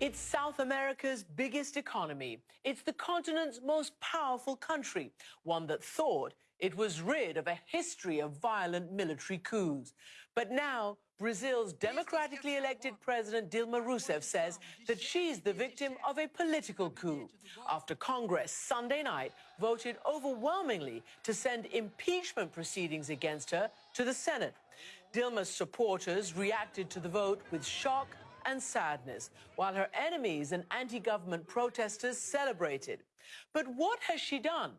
It's South America's biggest economy. It's the continent's most powerful country, one that thought it was rid of a history of violent military coups. But now, Brazil's democratically elected president Dilma Rousseff says that she's the victim of a political coup after Congress Sunday night voted overwhelmingly to send impeachment proceedings against her to the Senate. Dilma's supporters reacted to the vote with shock and sadness, while her enemies and anti-government protesters celebrated. But what has she done?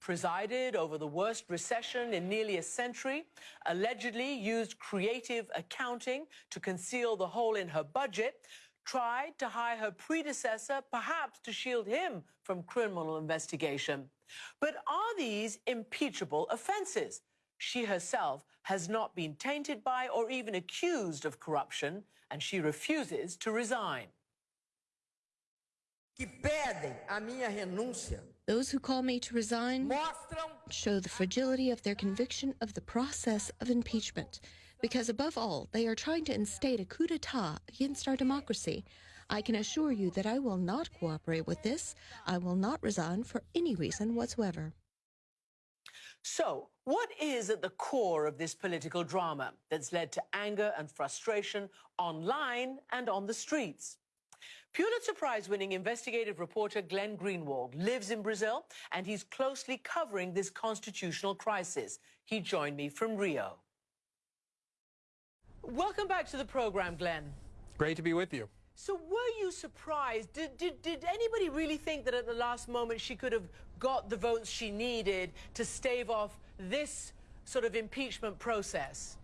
Presided over the worst recession in nearly a century, allegedly used creative accounting to conceal the hole in her budget, tried to hire her predecessor, perhaps to shield him from criminal investigation. But are these impeachable offences? She herself has not been tainted by or even accused of corruption, and she refuses to resign. Those who call me to resign show the fragility of their conviction of the process of impeachment, because above all, they are trying to instate a coup d'etat against our democracy. I can assure you that I will not cooperate with this. I will not resign for any reason whatsoever. So, what is at the core of this political drama that's led to anger and frustration online and on the streets? Pulitzer Prize winning investigative reporter Glenn Greenwald lives in Brazil and he's closely covering this constitutional crisis. He joined me from Rio. Welcome back to the program, Glenn. Great to be with you. So were you surprised? Did, did, did anybody really think that at the last moment she could have got the votes she needed to stave off this sort of impeachment process?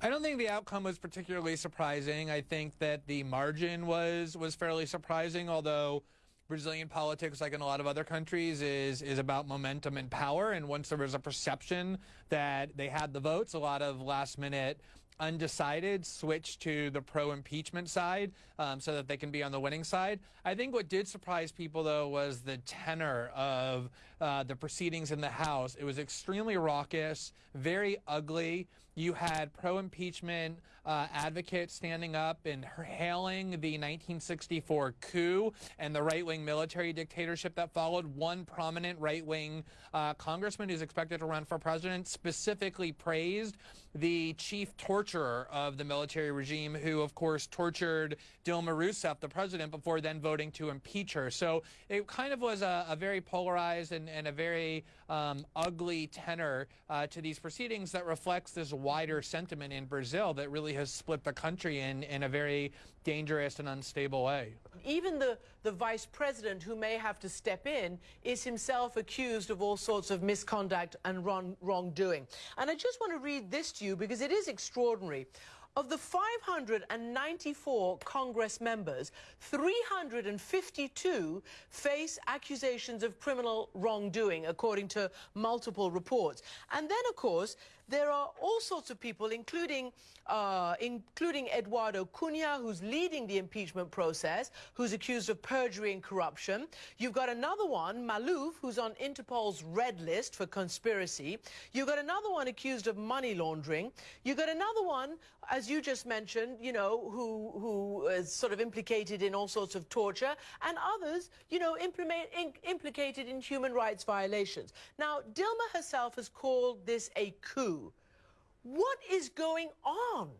I don't think the outcome was particularly surprising. I think that the margin was was fairly surprising, although Brazilian politics, like in a lot of other countries, is is about momentum and power. And once there was a perception that they had the votes, a lot of last minute undecided switch to the pro impeachment side um, so that they can be on the winning side. I think what did surprise people, though, was the tenor of uh, the proceedings in the House. It was extremely raucous, very ugly. You had pro impeachment uh, advocates standing up and hailing the 1964 coup and the right wing military dictatorship that followed. One prominent right wing uh, congressman who's expected to run for president specifically praised the chief torturer of the military regime, who, of course, tortured Dilma Rousseff, the president, before then voting to impeach her. So it kind of was a, a very polarized and, and a very um, ugly tenor uh, to these proceedings that reflects this wider sentiment in Brazil that really has split the country in, in a very dangerous and unstable way. Even the, the vice president who may have to step in is himself accused of all sorts of misconduct and wrong, wrongdoing. And I just want to read this to you because it is extraordinary. Of the 594 Congress members, 352 face accusations of criminal wrongdoing, according to multiple reports. And then, of course, there are all sorts of people, including, uh, including Eduardo Cunha, who's leading the impeachment process, who's accused of perjury and corruption. You've got another one, Maluf, who's on Interpol's red list for conspiracy. You've got another one accused of money laundering. You've got another one, as you just mentioned, you know, who, who is sort of implicated in all sorts of torture, and others, you know, in, implicated in human rights violations. Now, Dilma herself has called this a coup. What is going on?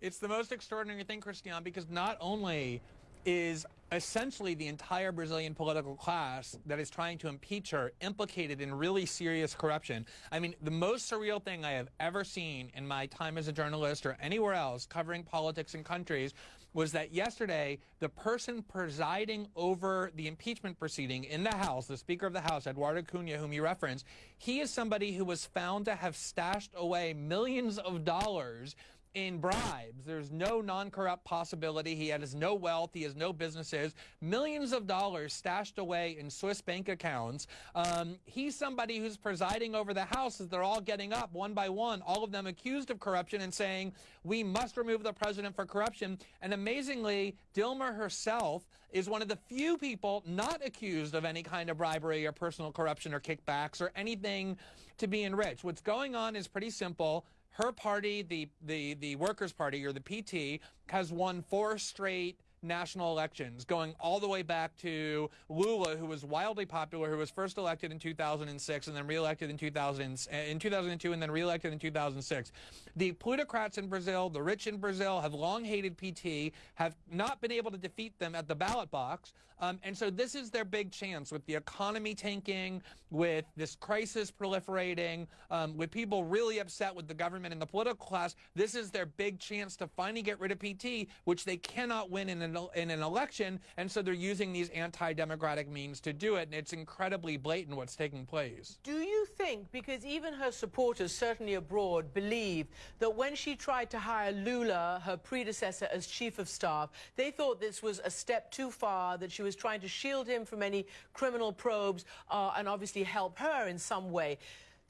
It's the most extraordinary thing, Christiane, because not only is essentially the entire Brazilian political class that is trying to impeach her implicated in really serious corruption. I mean, the most surreal thing I have ever seen in my time as a journalist or anywhere else covering politics in countries was that yesterday the person presiding over the impeachment proceeding in the House, the Speaker of the House, Eduardo Cunha, whom you referenced, he is somebody who was found to have stashed away millions of dollars in bribes. There's no non-corrupt possibility. He has no wealth. He has no businesses. Millions of dollars stashed away in Swiss bank accounts. Um, he's somebody who's presiding over the House as they're all getting up one by one, all of them accused of corruption and saying, we must remove the president for corruption. And amazingly, Dilma herself is one of the few people not accused of any kind of bribery or personal corruption or kickbacks or anything to be enriched. What's going on is pretty simple her party, the, the, the Workers' Party, or the PT, has won four straight national elections, going all the way back to Lula, who was wildly popular, who was first elected in 2006 and then reelected in 2000 in 2002 and then reelected in 2006. The plutocrats in Brazil, the rich in Brazil, have long hated PT, have not been able to defeat them at the ballot box. Um, and so this is their big chance with the economy tanking, with this crisis proliferating, um, with people really upset with the government and the political class. This is their big chance to finally get rid of PT, which they cannot win in an, in an election. And so they're using these anti-democratic means to do it. And it's incredibly blatant what's taking place. Do you think, because even her supporters, certainly abroad, believe that when she tried to hire Lula, her predecessor, as chief of staff, they thought this was a step too far, that she was trying to shield him from any criminal probes uh, and obviously help her in some way.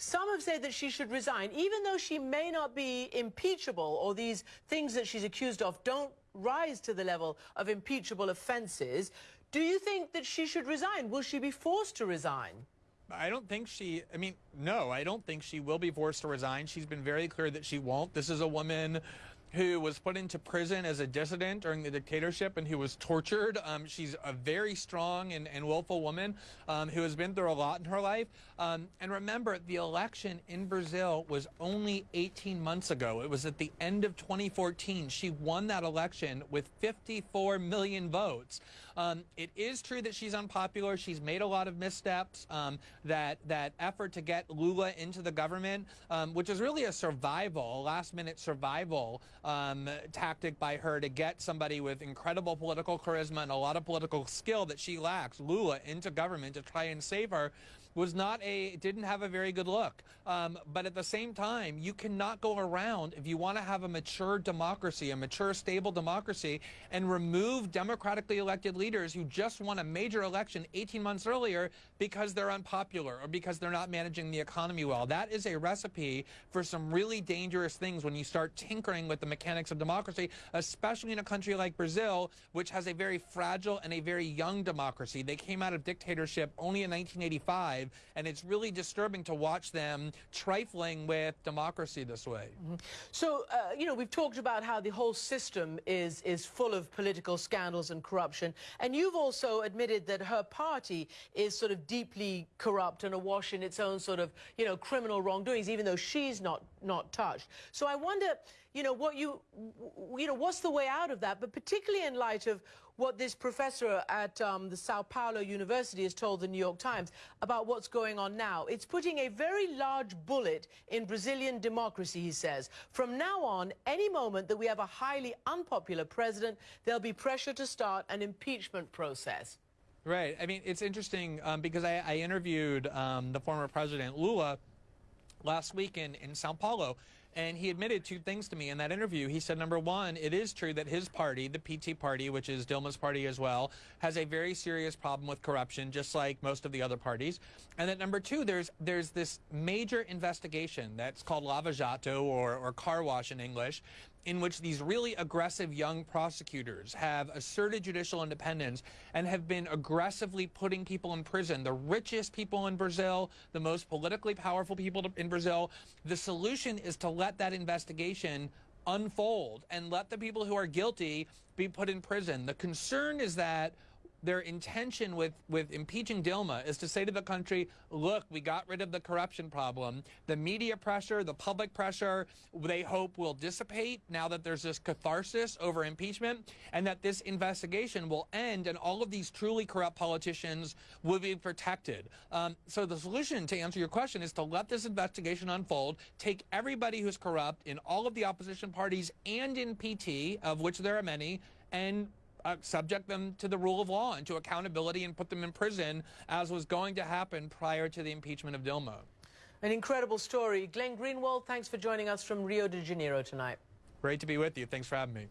Some have said that she should resign, even though she may not be impeachable or these things that she's accused of don't rise to the level of impeachable offences. Do you think that she should resign? Will she be forced to resign? I don't think she, I mean, no, I don't think she will be forced to resign. She's been very clear that she won't. This is a woman who was put into prison as a dissident during the dictatorship and who was tortured. Um, she's a very strong and, and willful woman um, who has been through a lot in her life. Um, and remember, the election in Brazil was only 18 months ago. It was at the end of 2014. She won that election with 54 million votes. Um, it is true that she's unpopular. She's made a lot of missteps. Um, that that effort to get Lula into the government, um, which is really a survival, a last-minute survival um, tactic by her to get somebody with incredible political charisma and a lot of political skill that she lacks, Lula, into government to try and save her was not a didn't have a very good look. Um, but at the same time, you cannot go around if you want to have a mature democracy, a mature, stable democracy, and remove democratically elected leaders who just won a major election 18 months earlier because they're unpopular or because they're not managing the economy well. That is a recipe for some really dangerous things when you start tinkering with the mechanics of democracy, especially in a country like Brazil, which has a very fragile and a very young democracy. They came out of dictatorship only in 1985 and it's really disturbing to watch them trifling with democracy this way. Mm -hmm. So, uh, you know, we've talked about how the whole system is, is full of political scandals and corruption, and you've also admitted that her party is sort of deeply corrupt and awash in its own sort of, you know, criminal wrongdoings, even though she's not, not touched. So I wonder, you know, what you, you know, what's the way out of that, but particularly in light of what this professor at um, the Sao Paulo University has told the New York Times about what's going on now. It's putting a very large bullet in Brazilian democracy, he says. From now on, any moment that we have a highly unpopular president, there'll be pressure to start an impeachment process. Right. I mean, it's interesting um, because I, I interviewed um, the former president, Lula, last week in, in Sao Paulo. And he admitted two things to me in that interview. He said, number one, it is true that his party, the PT party, which is Dilma's party as well, has a very serious problem with corruption, just like most of the other parties. And that number two, there's there's this major investigation that's called Lava Jato or, or car wash in English in which these really aggressive young prosecutors have asserted judicial independence and have been aggressively putting people in prison, the richest people in Brazil, the most politically powerful people in Brazil. The solution is to let that investigation unfold and let the people who are guilty be put in prison. The concern is that their intention with, with impeaching Dilma is to say to the country, look, we got rid of the corruption problem. The media pressure, the public pressure, they hope will dissipate now that there's this catharsis over impeachment and that this investigation will end and all of these truly corrupt politicians will be protected. Um, so the solution to answer your question is to let this investigation unfold, take everybody who's corrupt in all of the opposition parties and in PT, of which there are many, and uh, subject them to the rule of law and to accountability and put them in prison, as was going to happen prior to the impeachment of Dilma. An incredible story. Glenn Greenwald, thanks for joining us from Rio de Janeiro tonight. Great to be with you. Thanks for having me.